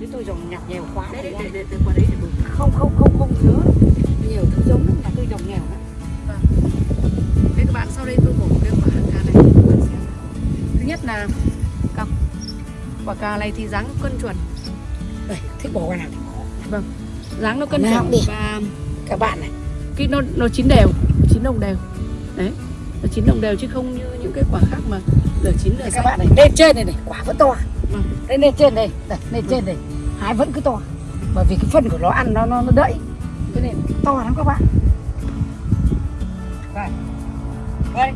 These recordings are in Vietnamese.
với tôi trồng nhặt nghèo quá đấy đấy, để, để qua đấy để bù không không không không nhớ. Nhiều thứ giống lắm tôi trồng nghèo lắm Đây các bạn sau đây tôi bổ cái quả cà này các bạn xem. Thứ nhất là cọc quả cà này thì dáng cân chuẩn, đây thích bỏ qua nào thì bỏ. dáng nó cân chuẩn và các bạn này. cái nó nó chín đều, chín đồng đều. Đấy, nó chín đồng đều chứ không như những cái quả khác mà lửa chín lửa các xanh. bạn này. lên trên này này quả vẫn to. Vâng. đây lên trên đây đây lên trên đây hái vẫn cứ to. Bởi vì cái phân của nó ăn nó nó, nó đẫy. Cho nên to lắm các bạn. Đây đây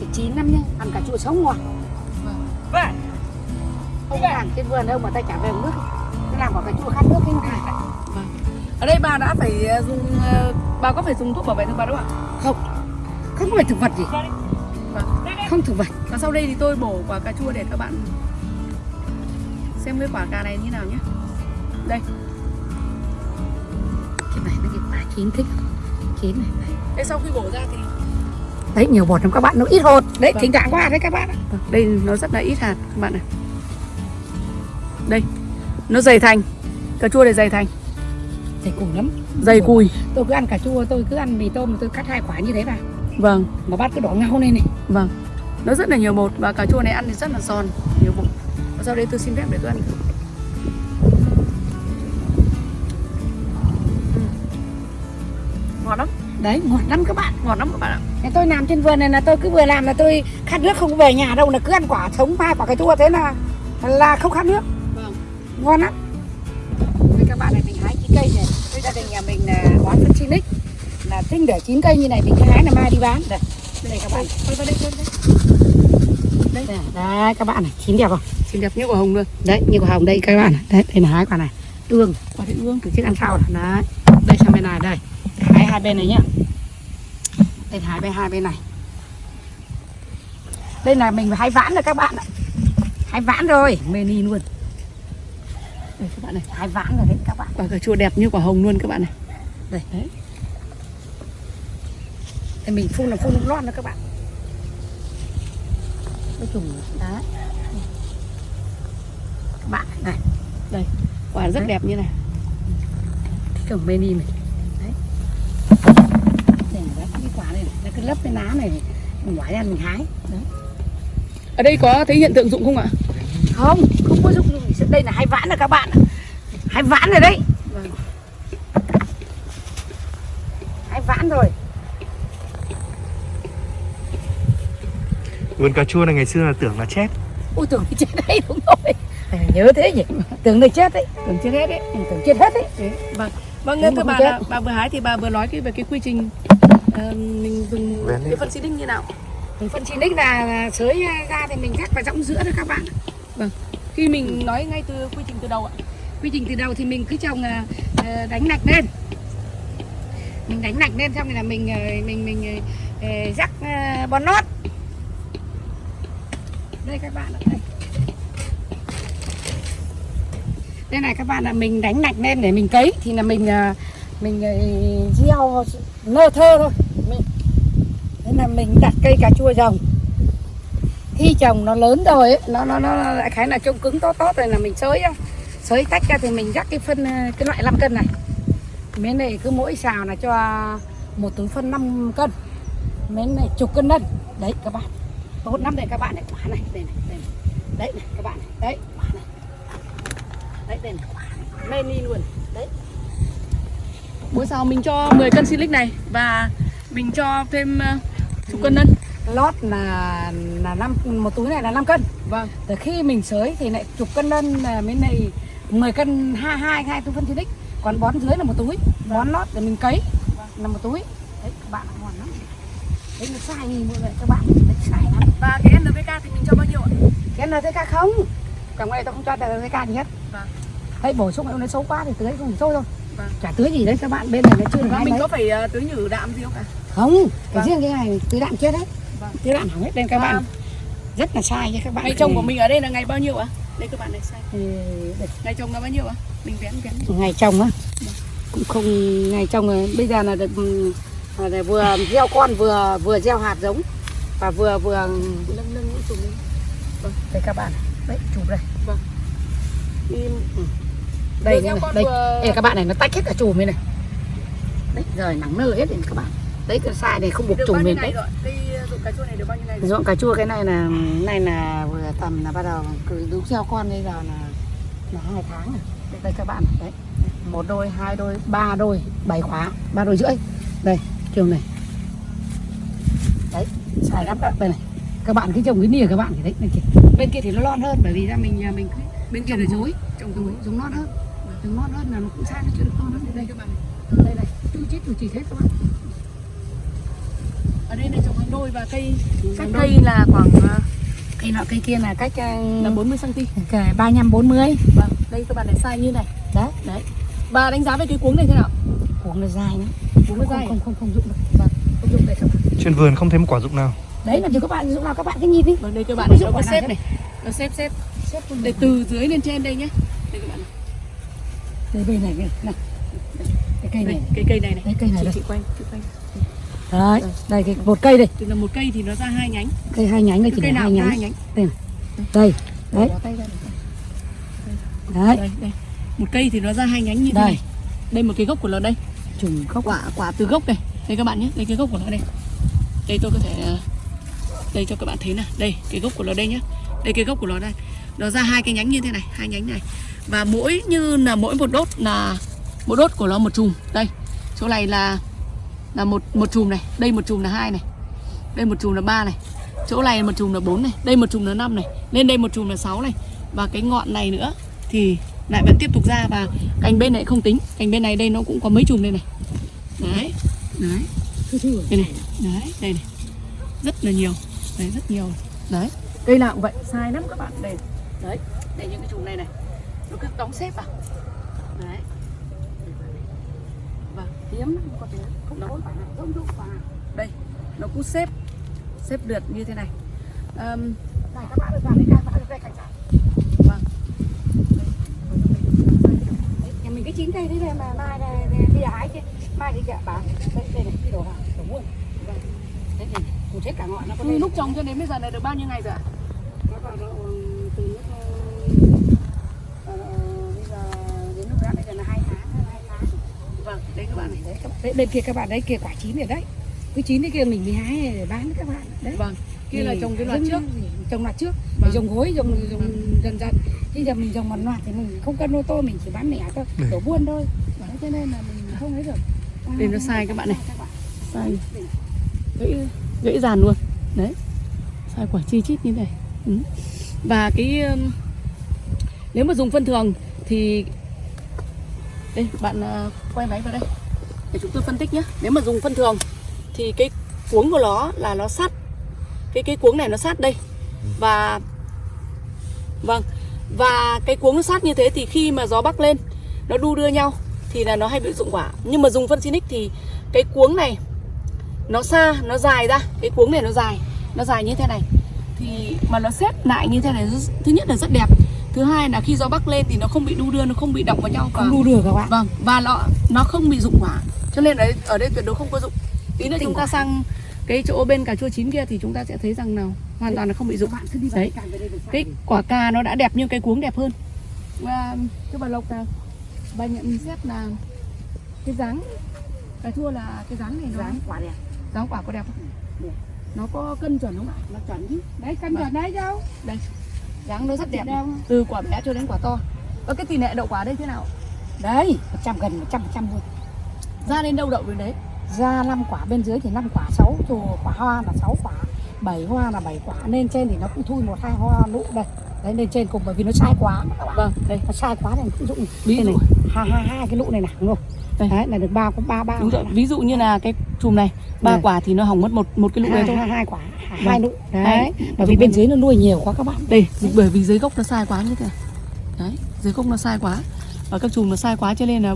thì chín lắm nhá. Ăn cà chua sống ngon Vâng. ông hàng trên vườn đâu mà ta trả về nước. Nó làm quả cà chua khát nước cái này Ở đây bà đã phải ờ, dùng ờ, bà có phải dùng thuốc bảo vệ thực vật không ạ? không. Không phải thực vật gì. Vâng. không thực vật. Và sau đây thì tôi bổ quả cà chua để các bạn xem cái quả cà này như nào nhé. Đây, cái này nó cái quả chín thích. Chín này đây sau khi bổ ra thì đấy nhiều bột lắm các bạn nó ít hột. Đấy Vâng. thỉnh thoảng qua đấy các bạn. Vâng, đây nó rất là ít hạt các bạn này. Đây nó dày thành. Cà chua này dày thành. Thì cùng lắm. Dày cùi. Tôi cứ ăn cà chua tôi cứ ăn mì tôm tôi cắt hai quả như thế vào vâng. Mà bát cứ đỏ ngao lên này. Vâng. Nó rất là nhiều bột và cà chua này ăn thì rất là giòn nhiều bột sau đây tôi xin phép để tôi ăn. Ừ. ngọt lắm. Đấy ngọt lắm các bạn. Ngọt lắm các bạn ạ. Thế tôi làm trên vườn này là tôi cứ vừa làm là tôi khát nước không về nhà đâu là cứ ăn quả sống hai quả cà chua thế là là không khát nước. Vâng. Ngon lắm. Đây các bạn này mình hái chín cây này. Đây gia đình nhà mình là bón phân Sinic là tinh để chín cây như này mình hái là mai đi bán. Đây đây các bạn. Tôi đây tôi đây đây đấy các bạn này chín đẹp không? Xinh đẹp như quả hồng luôn. Đấy như quả hồng đây các bạn này. Đấy đây là hái quả này. Ương quả thị ương từ chiếc ăn sau này. Đấy. Đây sang bên này đây. Hái hai bên này nhá. Đây hái bên hai bên này. Đây là mình hái vãn rồi các bạn ạ. Hái vãn rồi. Mê ni luôn. Đây các bạn này hái vãn rồi đấy các bạn. Quả cà chua đẹp như quả hồng luôn các bạn này. Đây. Đấy đây mình phun là phun lon đó các bạn cái trùng đấy các bạn này. Quả rất Đấy. đẹp như này. Trồng mê ni này. Đấy. Đây là cái quả này, nó cứ lấp cái lá này mình ngoái ra mình hái. Đấy. Ở đây có thấy hiện tượng dụng không ạ? Không không có dụng đây là hai vãn rồi các bạn hai vãn rồi đấy Vâng. hai vãn rồi Vườn cà chua này ngày xưa là tưởng là chết. Ui tưởng thì chết đấy đúng rồi. À, nhớ thế nhỉ? Tưởng này chết đấy tưởng chưa hết đấy Ừ, tưởng chết hết đấy. Đấy, vâng. Vâng thưa bà là bà vừa hái thì bà vừa nói cái về cái quy trình ờ, mình dùng cái phân xịt đinh như nào? Mình phân chín đích là, là sới ra thì mình cắt vào rỗng giữa đó các bạn. Khi mình nói ngay từ quy trình từ đầu ạ. Quy trình từ đầu thì mình cứ trồng à, đánh lạch lên. Mình đánh lạch lên xong rồi là mình à, mình mình rắc à, bón nót đây các bạn ạ đây. Đây này các bạn là mình đánh lạch lên để mình cấy. Thì là mình à, mình à, gieo nơ thơ thôi. Mình, thế là mình đặt cây cà chua rồng khi trồng nó lớn rồi ấy, nó nó nó lại khái là trông cứng tốt tốt rồi là mình xới sới xới tách ra thì mình rắc cái phân à, cái loại 5 cân này. Miếng này cứ mỗi xào là cho một túi phân 5 cân. Miếng này chục cân đất đấy các bạn tốt lắm đây các bạn này quả này đây này đây này. đấy này các bạn này. Đấy quả này. Đấy đây này quả này. Mê ni luôn. Đấy. Mỗi xào mình cho 10 cân silic này và mình cho thêm ờ, chục cân nân. Lót là là năm một túi này là 5 cân. Vâng. Từ khi mình sới thì lại chục cân nân là miếng này 10 cân hai hai hai túi phân đích còn bón dưới là một túi. Bón lót để mình cấy là một túi. Đấy các bạn ngon lắm. Đấy nó sai nhìn mọi người các bạn và cái NPK thì mình cho bao nhiêu ạ? Cái NPK không. Còn này tôi không cho NPK gì hết. Vâng. thấy bổ sung nó xấu quá thì tưới không thôi thôi Vâng. chả tưới gì đấy các bạn bên này nó chưa được hai mình mấy có phải ờ, tưới nhử đạm gì không cả không cái Vâng. riêng cái này tưới đạm chết hết Vâng. tưới đạm hỏng hết đây các Và bạn rất là sai nha các bạn. Ngày trồng của mình ở đây là ngày bao nhiêu ạ? Đây các bạn này sai. Để ngày trồng là bao nhiêu ạ? Mình vén vén. ngày trồng á. Cũng không ngày trồng rồi. bây giờ là được ừ, là vừa gieo con vừa vừa gieo hạt giống và vừa vừa nâng nâng những chùm lên đây các bạn. Đấy chụp đây. Đi. Ừ. đây này, đây vừa- Ê, các bạn này nó tách hết cả chùm này này. Đấy rồi nắng nở hết rồi các bạn. Đấy cái sai này không buộc chùm lên. đấy? Cây dụng cà chua này được bao nhiêu rồi? dọn cà chua cái này là này là vừa tầm là bắt đầu cứ đúng theo con bây giờ là là hai tháng rồi. Đây, đây các bạn. Đấy. Một đôi hai đôi ba đôi bảy khóa ba đôi rưỡi. Đây trường này xài lắm đó đây này các bạn cứ trồng cái nìa các bạn thì đấy bên kia bên kia thì nó lon hơn bởi vì ra mình nhà mình cứ Bên kia là dối. Trồng giống dối. giống lon hơn giống lon hơn là nó cũng sai nó chưa được to hơn đây các bạn. đây này chú chết chú chỉ hết các bạn Ở đây này trồng hàng đôi và cây cách cây là khoảng à, cây nọ cây kia là cách là 40 cm. năm bốn mươi Vâng, đây các bạn này size như này. đấy Đấy. Và đánh giá về cái cuống này thế nào? cuống nó dài nhá Cuống nó không, dài. không không không dụng được vâng không dụng đây các bạn Trên vườn không thấy một quả dụng nào đấy là cho các bạn dụng nào các bạn cứ nhìn đi Vâng, đây các bạn này nó có nào xếp thế? này. Nó xếp xếp. xếp Đây từ dưới lên trên đây nhé. Đây các bạn này. đây bên này này này cái cây Đây, này cái cây này này. Đấy, cây này Chị, đây. chị quanh, chị quanh. đấy đây cái một cây đây Từ là một cây thì nó ra hai nhánh. cây hai nhánh đây chỉ cây là nào hai nhánh nhánh. đây đấy ra này. đấy Đây, đây. Một cây thì nó ra hai nhánh như thế đây này. Đây một cái gốc của nó đây. trùng gốc quả quả từ gốc đây đây các bạn nhé đây cái gốc của nó đây đây tôi có thể ờ, đây, cho các bạn thấy này. Đây, cái gốc của nó đây nhé đây, cái gốc của nó đây. Nó ra hai cái nhánh như thế này, hai nhánh này. Và mỗi, như là mỗi một đốt là, mỗi đốt của nó một chùm. Đây, chỗ này là là một một chùm này. Đây một chùm là hai này. Đây một chùm là ba này. Chỗ này một chùm là bốn này. Đây một chùm là năm này. Lên đây một chùm là sáu này. Và cái ngọn này nữa thì lại vẫn tiếp tục ra và cành bên này không tính. Cành bên này đây nó cũng có mấy chùm đây này. Đấy. Đấy. Đây này. Đấy, đây này. Rất là nhiều đấy rất nhiều. Đấy. Cây nào cũng vậy sai lắm các bạn. Đây. Đấy đây những cái chùm này này. Nó cứ đóng xếp vào. Đấy. Vâng hiếm lắm, có tiếng không quả nào không quả nào đây nó cứ xếp xếp lượt như thế này. Ờm, đây các bạn ơi vào đây các bạn ơi đây cảnh sát vâng. Nhà mình cái chín cây thế này mà mai này này, bây giờ hái chứ. Mai thì kẹo bán đây đây này cái đồ hàng đồ buôn Vâng. đấy này cụt hết cả ngọn nó có từ lúc trồng cho đến bây giờ này được bao nhiêu ngày rồi ạ? Nó còn độ từ lúc ờ, ờ, bây giờ đến lúc đó bây giờ là hai tháng hai tháng. Vâng đấy các bạn này đấy, các- đấy bên kia các bạn đấy kia quả chín rồi đấy. Cái chín cái kia mình mới hái để bán các bạn đấy. Vâng kia là trồng cái loạt trước. trồng loạt trước. Vâng. trồng gối trồng trồng dần dần. Bây giờ mình trồng một loạt thì mình không cân ô tô mình chỉ bán lẻ thôi đổ buôn thôi. Đấy, cho nên là mình không ấy được. Đây nó sai các bạn này. Sai. Gãy gãy dàn luôn. Đấy. Sai quả chi chít như này. Ừ. và cái um, nếu mà dùng phân thường thì, đây, bạn à, quay máy vào đây. Để chúng tôi phân tích nhé nếu mà dùng phân thường thì cái cuống của nó là nó sát. Cái cái cuống này nó sát đây. Và vâng. Và cái cuống nó sát như thế thì khi mà gió bắc lên, nó đu đưa nhau thì là nó hay bị rụng quả. Nhưng mà dùng phân xinic thì cái cuống này nó xa nó dài ra. Cái cuống này nó dài. Nó dài như thế này. Thì mà nó xếp lại như thế này thứ nhất là rất đẹp. Thứ hai là khi gió bắc lên thì nó không bị đu đưa nó không bị động vào nhau. Và không đu được các bạn. Vâng và nó nó không bị rụng quả cho nên đấy ở đây tuyệt đối không có rụng. Tí nữa chúng ta sang cái chỗ bên cà chua chín kia thì chúng ta sẽ thấy rằng nào hoàn toàn là không bị rụng. Các bạn cứ đi vào đấy. cái quả cà nó đã đẹp nhưng cái cuống đẹp hơn. Và cái bà lộc là bà nhận xét là cái dáng cà chua là cái dáng này nó dáng quả đẹp dáng quả có đẹp không? Đẹp. nó có cân chuẩn không ạ? Nó chuẩn chứ. Đấy cân Vâng. chuẩn đấy đâu đây. Dáng nó rất đẹp. Từ quả bé cho đến quả to. Và cái tỷ lệ đậu quả đây thế nào? Đấy một trăm gần một trăm phần trăm luôn ra đến đâu đậu đến đấy? Ra năm quả bên dưới thì năm quả sáu chù quả hoa là sáu quả bảy hoa là bảy quả. Lên trên thì nó cũng thui một hai hoa nụ đây đấy lên trên cùng bởi vì nó sai quá. Vâng. Đây nó sai quá thì cũng dụng. Dụ. này hai hai hai cái nụ này nặng luôn Đây. đấy là được ba có ba ba đúng rồi. ví dụ như là cái chùm này ba quả thì nó hỏng mất một một cái lụ đấy thôi. hai, hai quả. Hai, Vâng. nụ đấy Đấy. bởi vì bên dưới nó nuôi nhiều quá các bạn. Đây bởi vì dưới gốc nó sai quá như thế này đấy dưới gốc nó sai quá. Và các chùm nó sai quá cho nên là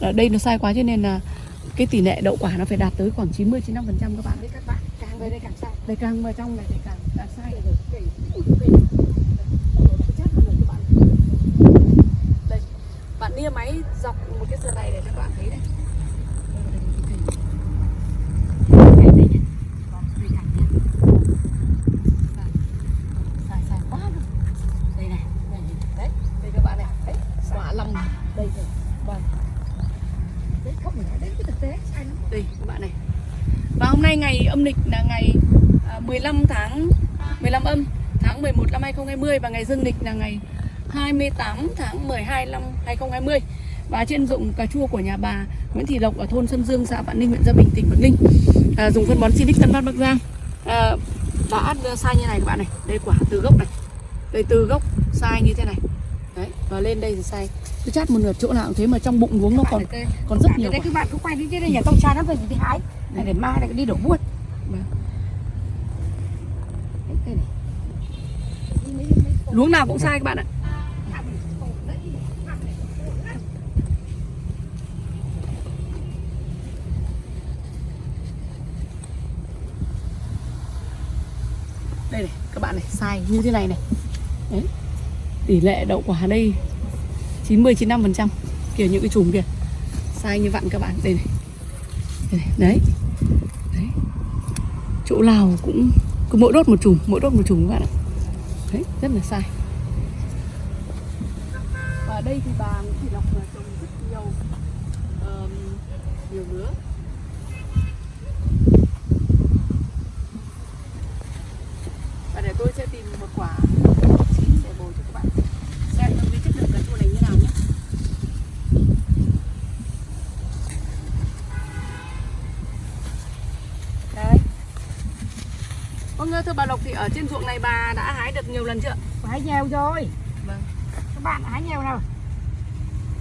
ở đây nó sai quá cho nên là cái tỷ lệ đậu quả nó phải đạt tới khoảng 90 95 phần trăm các bạn. Đấy các bạn. Càng về đây càng sai. Đây càng vào trong này thì càng càng sai đây bạn nia máy dọc một cái sườn này để cho các bạn thấy đây sai sai quá luôn. đây này đây này. đây đây các bạn này đấy quả lầm đầy nay ngày âm lịch là ngày à, 15 tháng 15 âm tháng 11 năm 2020 và ngày dương lịch là ngày 28 tháng 12 năm 2020 và trên dụng cà chua của nhà bà Nguyễn Thị Lộc ở thôn Sơn Dương, xã Vạn Ninh, huyện Gia Bình, tỉnh Bắc Ninh. À, dùng phân bón Silic Tân Phát Bắc Giang. À, đã sai như này các bạn này. Đây quả từ gốc này. Đây từ gốc sai như thế này. Đấy và lên đây thì sai. Cứ chát một nửa chỗ nào cũng thế mà trong bụng uống nó còn còn rất nhiều đây các bạn cứ quay đi đây nhà tôi xa lắm rồi thì đi hái này để mai lại đi đổ buôn Vâng. Đấy, cây này luống nào cũng sai các bạn ạ. Đây này, các bạn này, sai, như thế này này. Đấy, tỷ lệ đậu quả đây 90 95 phần trăm, kiểu những cái chùm kìa. Sai như vặn các bạn, đây này. Đây này. đấy. Đấy. Chỗ nào cũng, cứ mỗi đốt một chùm, mỗi đốt một chùm các bạn ạ đấy rất là sai. Và ở đây thì bà Nguyễn Thị Lộc là trồng rất nhiều um, nhiều nữa và để tôi sẽ tìm một quả chín để bồi cho các bạn xem cái chất lượng cà chua này như nào nhé đấy vâng thưa bà Lộc thì ở trên ruộng này bà đã hái được nhiều lần chưa? Hái nhiều rồi. Vâng. Các bạn hái nhiều nào?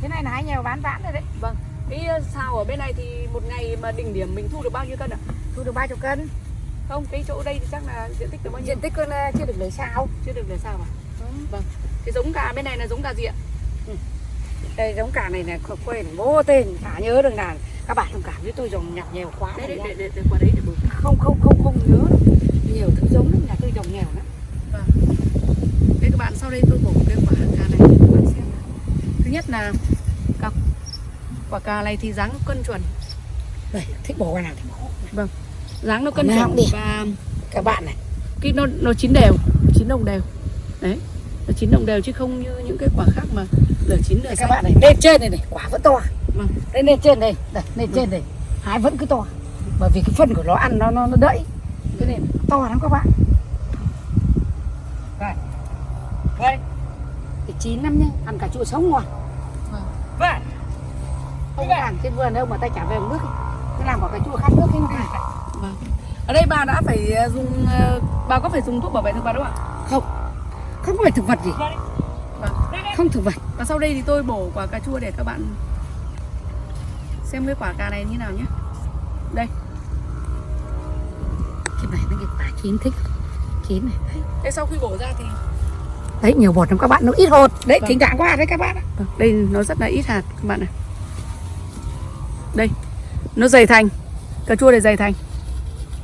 Cái này là hái nhiều bán vãn rồi đấy. Vâng. Cái ờ, sao ở bên này thì một ngày mà đỉnh điểm mình thu được bao nhiêu cân ạ? thu được ba chục cân. Không, cái chỗ đây thì chắc là diện tích được bao nhiêu? diện tích con ờ, chưa được lấy sao. Chưa được để sao à? Vâng. Cái giống gà bên này là giống gà gì ạ? đây giống cả này là quên vô tên chả nhớ được là các bạn thông cảm với tôi dùng nhặt nhiều quá Đấy, để, để, để qua đấy để không không không không nhớ. Nhiều thứ giống lắm trồng nghèo lắm. Vâng. Đây các bạn, sau đây tôi bổ cái quả cà này cho các bạn xem. Thứ nhất là cọc quả cà này thì dáng cân chuẩn, đây thích bổ cái nào thì bổ. Dáng nó cân chuẩn và các bạn này. cái nó nó chín đều, chín đồng đều. Đấy. Nó chín đồng đều chứ không như những cái quả khác mà nửa chín đây các bạn này lên trên này này quả vẫn to. Vâng. đây lên trên đây đây lên trên đây. Hái vẫn cứ to. Bởi vì cái phân của nó ăn nó nó, nó đẫy. Cái này to lắm các bạn đây đây cái chín lắm nhá ăn cà chua sống ngon Vâng. vậy không làm trên vườn đâu mà tay trả về một nước ấy. cái làm quả cà chua khát nước cái này Vâng. Ở đây bà đã phải ờ, dùng ờ, bà có phải dùng thuốc bảo vệ thực vật không ạ? không. Không phải thực vật gì. Vâng. không thực vật. Và sau đây thì tôi bổ quả cà chua để các bạn xem cái quả cà này như nào nhé. Đây, cái này nó cái quả chín thích chín này đấy. đây sau khi bổ ra thì đấy nhiều bột lắm các bạn nó ít hột đấy Vâng. thỉnh thoảng qua đấy các bạn. Vâng, đây nó rất là ít hạt các bạn này. Đây, nó dày thành. Cà chua này dày thành,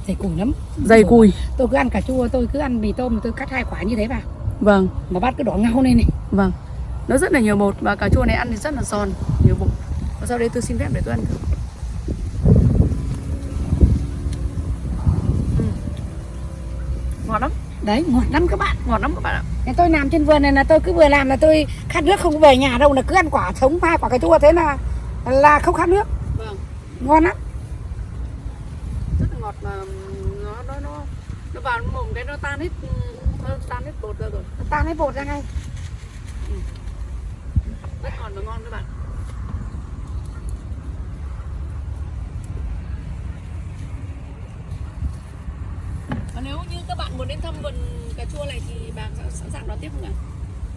dày cùi lắm dày cùi. tôi cứ ăn cà chua tôi cứ ăn mì tôm tôi cắt hai quả như thế vào Vâng, mà bát cứ đỏ ngau lên này vâng. Nó rất là nhiều bột và cà chua này ăn thì rất là giòn, nhiều bột. Và sau đây tôi xin phép để tôi ăn thử. Ừ. Ngon lắm, đấy ngọt lắm các bạn ngon lắm các bạn ạ. Thế tôi làm trên vườn này là tôi cứ vừa làm là tôi khát nước không về nhà đâu là cứ ăn quả sống hai quả cà chua thế là là không khát nước. Vâng. ngon lắm. Rất là ngọt mà nó nó nó nó vào mồm cái nó tan hết nó tan hết bột ra rồi. Ta lấy bột ra ngay. Rất ngọt và ngon các bạn nếu như các bạn muốn đến thăm vườn cà chua này thì bà sẵn sàng đón tiếp không ạ?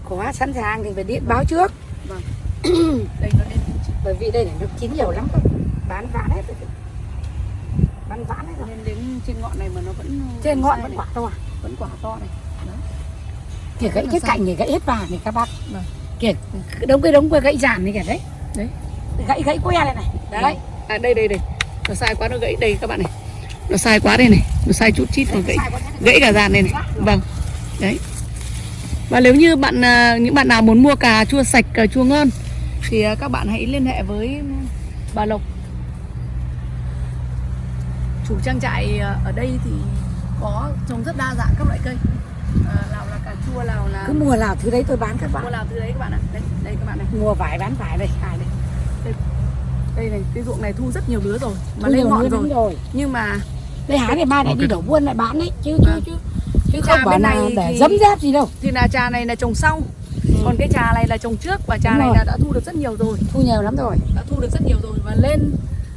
Có sẵn sàng thì phải điện báo trước. Vâng. Đây nó lên bởi vì đây này nó chín nhiều lắm rồi bán ván hết rồi. Bán ván hết rồi. Lên đến trên ngọn này mà nó vẫn trên ngọn vẫn này, quả to vẫn quả to này. Kìa gãy là cái cạnh này gãy hết vàng này các bác. Vâng. kìa đống cái đống gãy giàn này kìa đấy. Đấy. gãy gãy que này này. Đấy. À đây đây đây. Nó sai quá nó gãy đây các bạn này nó sai quá đây này. Nó sai chút chít còn gãy. Gãy cả dàn này này. Vâng. Đấy. Và nếu như bạn à, những bạn nào muốn mua cà chua sạch cà chua ngon thì à, các bạn hãy liên hệ với bà Lộc. Chủ trang trại à, ở đây thì có trồng rất đa dạng các loại cây. À, nào là cà chua nào là cứ mùa nào thứ đấy tôi bán các mua bạn nào thứ đấy các bạn ạ. Đây đây các bạn này. Mùa vải bán vải đây. Cài đây. Đây. Này cái ruộng này thu rất nhiều lứa rồi. Mà Thu lên ngọn rồi. rồi. Nhưng mà đây hái để mai lại đi đổ buôn lại bán đấy. Chứ chứ Vâng. chứ. Chứ Trà không bảo bên là này để thì- dấm dép gì đâu. thì là trà này là trồng sau. Còn cái trà này là trồng trước và trà Đúng này rồi. là đã thu được rất nhiều rồi. Thu nhiều lắm rồi. Đã thu được rất nhiều rồi và lên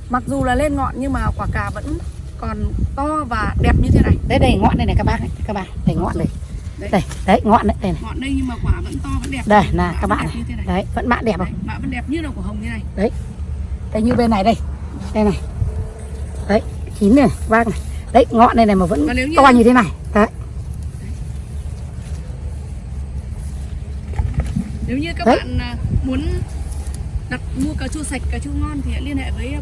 mặc dù là lên ngọn nhưng mà quả cà vẫn còn to và đẹp như thế này. Đấy đây ngọn đây này các bác này các bạn. Đây ngọn đây. Đấy. đây đấy ngọn đấy đây này. Ngọn đây nhưng mà quả vẫn to vẫn đẹp. Đây là các bạn này. này. Đấy vẫn mạ đẹp Đấy, không mạ vẫn đẹp như là của hồng như này. Đây như bên này đây. Đây này. Đấy chín này bác này. Đấy ngọn này này mà vẫn như- to như thế này. Đấy. Nếu như các Đấy. bạn à, muốn đặt mua cà chua sạch cà chua ngon thì hãy liên hệ với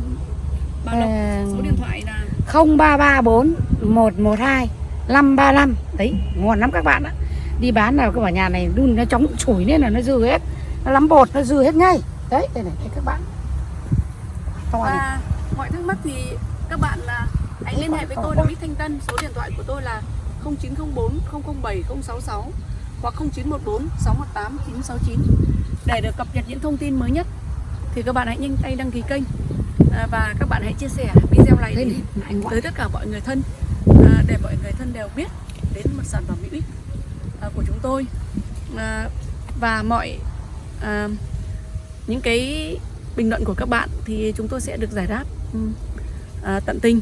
bà Lộc Ờ, số điện thoại là 0334 112 535 đấy ngon lắm các bạn ạ. Đi bán nào cái bảo nhà này đun nó chóng chủi nên là nó dư hết. Nó lắm bột nó dư hết ngay. Đấy đây này đây các bạn. To này. và mọi thắc mắc thì các bạn là hãy liên hệ với tôi là Bích Thanh Tân. Số điện thoại của tôi là 0904 007 066 hoặc 0914 618 969 để được cập nhật những thông tin mới nhất thì các bạn hãy nhanh tay đăng ký kênh. À, và các bạn hãy chia sẻ video này đến tới tất cả mọi người thân. À, để mọi người thân đều biết đến một sản phẩm hữu ích à, của chúng tôi. À, và mọi à, những cái bình luận của các bạn thì chúng tôi sẽ được giải đáp. Ừ, à, tận tình.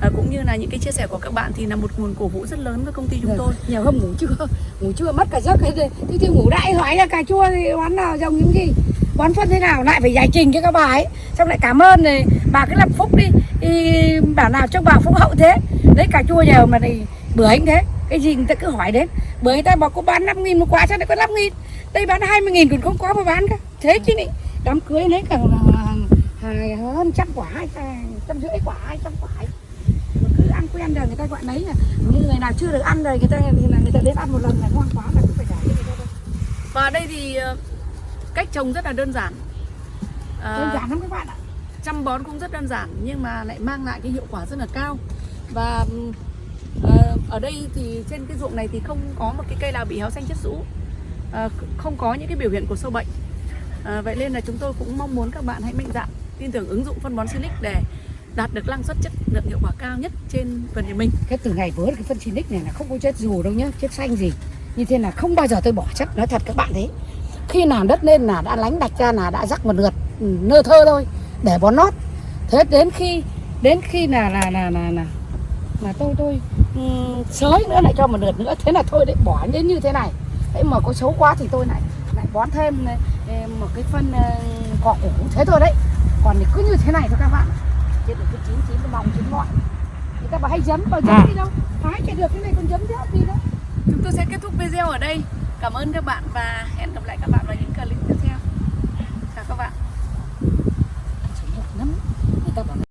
À, cũng như là những cái chia sẻ của các bạn thì là một nguồn cổ vũ rất lớn với công ty chúng tôi. nhiều hôm ngủ chưa? Ngủ chưa? Mất cả giấc gì thì, thì ngủ đại hỏi là cà chua thì bán nào dòng những gì? Bón phân thế nào? Lại phải giải trình cho các bà ấy. Xong lại cảm ơn này. Bà cứ làm phúc đi. Thì bảo nào cho bà phúc hậu thế. Đấy cà chua nhiều mà thì bữa anh thế. Cái gì người ta cứ hỏi đến. Bữa người ta bảo có bán 5 nghìn một quả sao lại có 5 nghìn? Đây bán 20 nghìn còn không có mà bán cả thế chứ này đám cưới đấy cả hơn trăm quả hay trăm rưỡi quả hai trăm quả. Mà cứ ăn quen rồi người ta gọi lấy là như người nào chưa được ăn rồi người ta thì là người ta đến ăn một lần là ngon quá là cứ phải trả cho người ta thôi. và đây thì ờ, cách trồng rất là đơn giản. À, đơn giản lắm các bạn ạ. chăm bón cũng rất đơn giản nhưng mà lại mang lại cái hiệu quả rất là cao. Và ờ, ở đây thì trên cái ruộng này thì không có một cái cây nào bị héo xanh chết rũ không có những cái biểu hiện của sâu bệnh. Vậy nên là chúng tôi cũng mong muốn các bạn hãy mạnh dạn tin tưởng ứng dụng phân bón Silic để đạt được năng suất chất lượng hiệu quả cao nhất trên vườn nhà mình. Cái từ ngày vớ cái phân xinic này là không có chết dù đâu nhá chết xanh gì. Như thế là không bao giờ tôi bỏ chất nói thật các bạn đấy khi nào đất lên là đã lánh đạch ra là đã rắc một lượt ừ, nơ thơ thôi để bón nót. Thế đến khi đến khi là là là là là, là tôi tôi ừ, um, sới nữa lại cho một lượt nữa. Thế là thôi đấy bỏ đến như thế này. Đấy mà có xấu quá thì tôi lại lại bón thêm một cái phân ờ, cỏ củ. Thế thôi đấy. Còn thì cứ như thế này thôi các bạn chết được cái chín chín nó mỏng chín ngọn. Người ta bảo hay giấm bảo giấm à. đi đâu? Hái chả được cái này còn giấm thế gì đó chúng tôi sẽ kết thúc video ở đây. Cảm ơn các bạn và hẹn gặp lại các bạn vào những clip tiếp theo. Chào các bạn.